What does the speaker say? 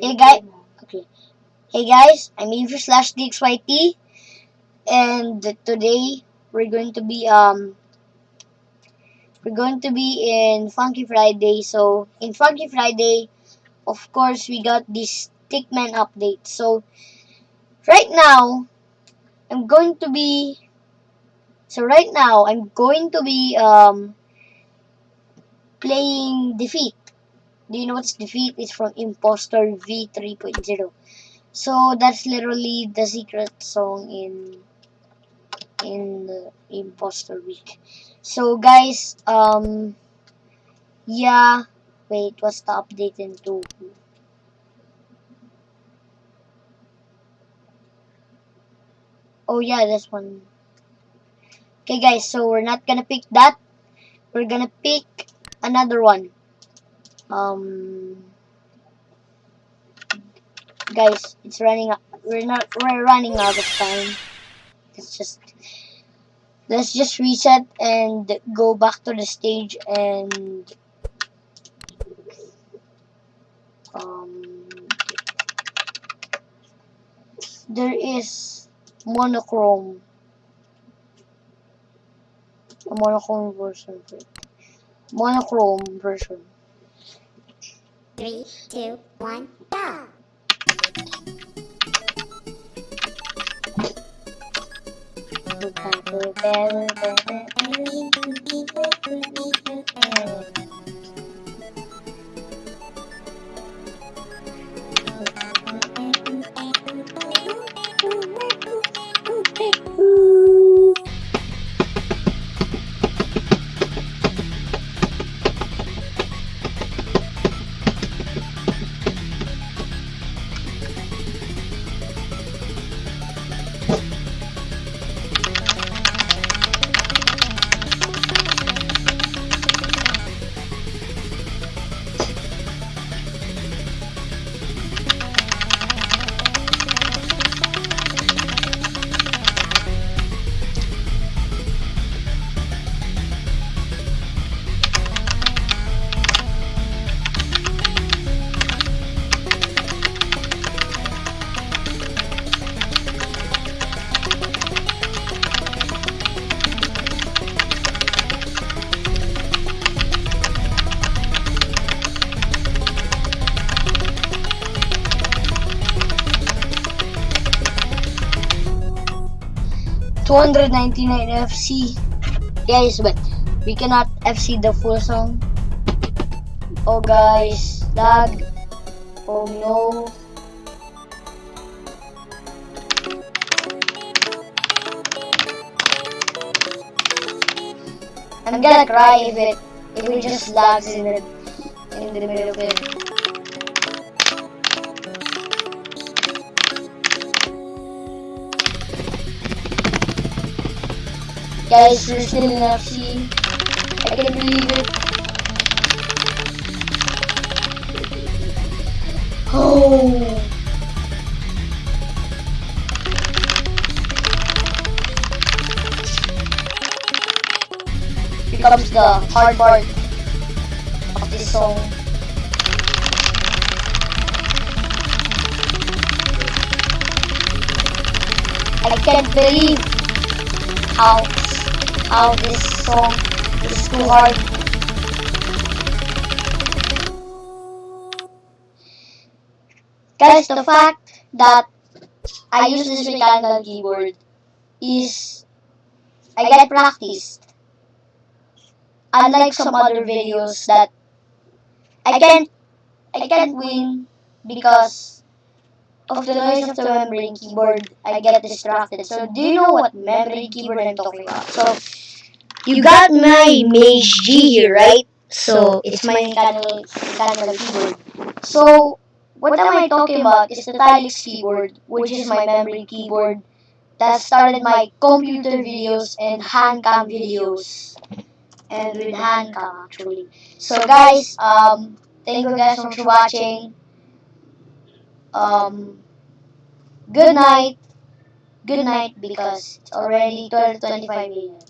Hey, guy- Okay. Hey guys, I'm Avery slash DXYT, and today we're going to be um we're going to be in Funky Friday. So in Funky Friday, of course, we got this Stickman update. So right now, I'm going to be so right now I'm going to be um playing Defeat. Do you know what's Defeat? It's from Impostor V 3.0. So that's literally the secret song in in the Impostor Week. So guys, um yeah, wait, what's the update into? Oh yeah, this one. Okay guys, so we're not gonna pick that. We're gonna pick another one. Um guys, it's running we're not we're running out of time. Let's just let's just reset and go back to the stage and um there is monochrome. A monochrome version. Monochrome version three, two, one, go! 299 FC. Guys, but we cannot FC the full song. Oh guys, lag. Oh no. I'm gonna cry if it if it just lags in the in the middle of it. Guys, we're still in FC. I can't believe it. Oh. Here comes the hard part of this song. I can't believe how how this song is too hard. Guys, the fact that I use this mechanical keyboard is I get practiced. Unlike some other videos that I can't I can't win because of the noise of the membrane keyboard, I get distracted. So do you know what membrane keyboard I'm talking about? So you got my MageGee here, right? So it's my mechanical, mechanical keyboard. So what am I talking about is the Tilix keyboard, which is my membrane keyboard that started my computer videos and handcam videos. And with handcam actually. So guys, um, thank you guys so much for watching. Um, good night. Good night because it's already 12:25 a.m.